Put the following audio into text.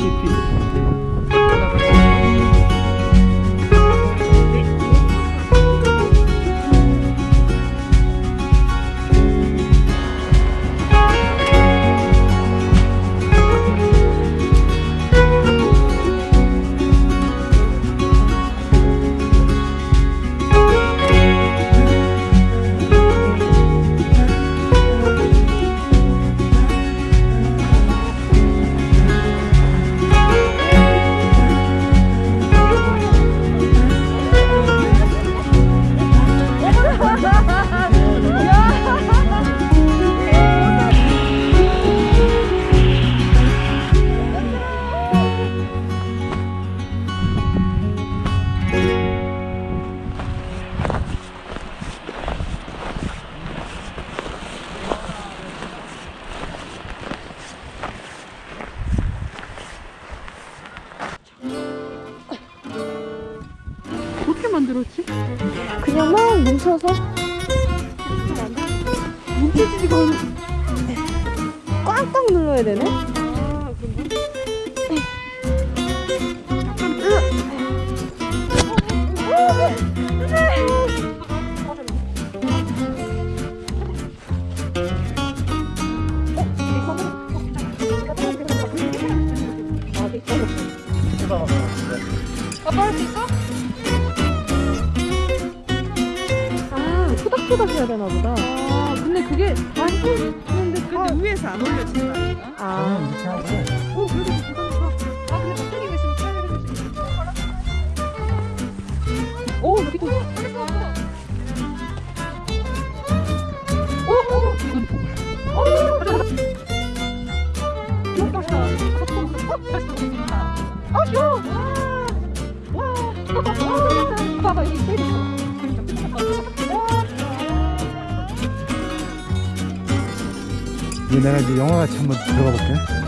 justifica 그냥 막 뭉쳐서 뭉쳐지지가 않아. 꽉꽉 눌러야 되네. 토닥토닥 해야 되나 보다. 아, 근데 그게 다 해주는데 근데 위에서 안 올려지는 거 아닌가? 아 이렇게 하고 어, 그래도 괜찮다. 아, 근데 턱턱이가 있으면 차라리 해주지. 오, 이거. 오, 오, 이건. 귀엽다. 어, 다시 보겠습니다. 아, 귀여워. 와, 와. 봐봐, 여기 있어. 내가 이제 영화같이 한번 들어가 볼게. 너